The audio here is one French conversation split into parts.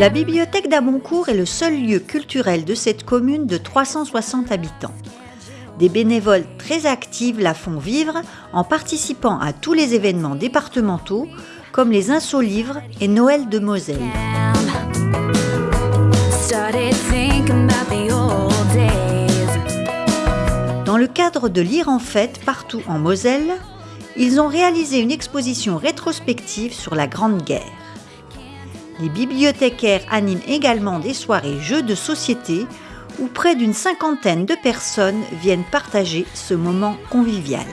La bibliothèque d'Aboncourt est le seul lieu culturel de cette commune de 360 habitants. Des bénévoles très actifs la font vivre en participant à tous les événements départementaux comme les Insolivres et Noël de Moselle. Dans le cadre de Lire en fête partout en Moselle, ils ont réalisé une exposition rétrospective sur la Grande Guerre. Les bibliothécaires animent également des soirées jeux de société où près d'une cinquantaine de personnes viennent partager ce moment convivial.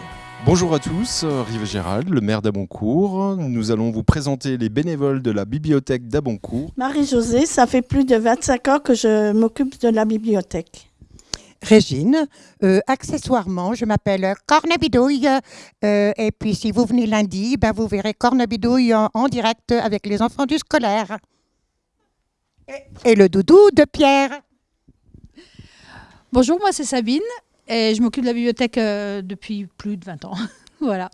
Bonjour à tous, Rive Gérald, le maire d'Aboncourt. Nous allons vous présenter les bénévoles de la bibliothèque d'Aboncourt. Marie-Josée, ça fait plus de 25 ans que je m'occupe de la bibliothèque. Régine. Euh, accessoirement, je m'appelle Cornebidouille. Euh, et puis, si vous venez lundi, ben, vous verrez Cornebidouille en, en direct avec les enfants du scolaire. Et, et le doudou de Pierre. Bonjour, moi c'est Sabine et je m'occupe de la bibliothèque euh, depuis plus de 20 ans. voilà.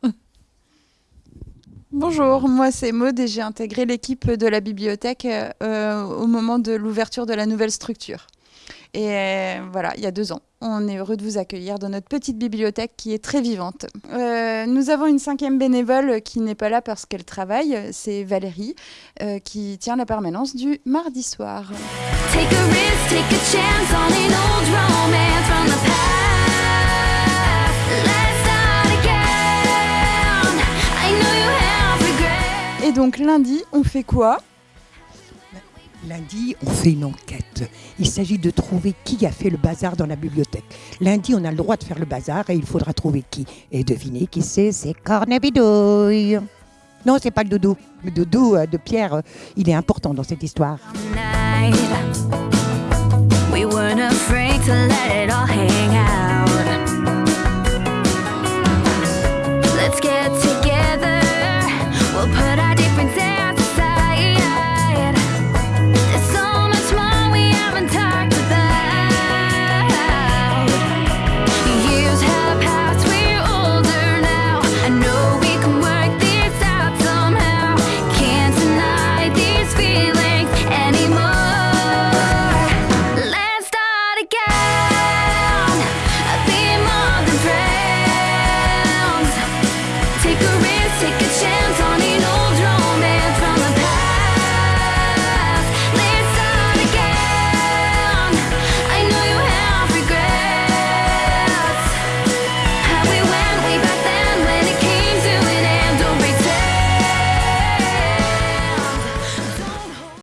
Bonjour, moi c'est Maud et j'ai intégré l'équipe de la bibliothèque euh, au moment de l'ouverture de la nouvelle structure. Et euh, voilà, il y a deux ans. On est heureux de vous accueillir dans notre petite bibliothèque qui est très vivante. Euh, nous avons une cinquième bénévole qui n'est pas là parce qu'elle travaille, c'est Valérie, euh, qui tient la permanence du mardi soir. Take a risk, take a chance on an old romance from the past. Let's start again. I know you have regret. Et donc lundi, on fait quoi? Lundi, on fait une enquête. Il s'agit de trouver qui a fait le bazar dans la bibliothèque. Lundi, on a le droit de faire le bazar et il faudra trouver qui. Et devinez qui c'est C'est Cornebidouille. Non, c'est pas le doudou. Le doudou euh, de Pierre, euh, il est important dans cette histoire.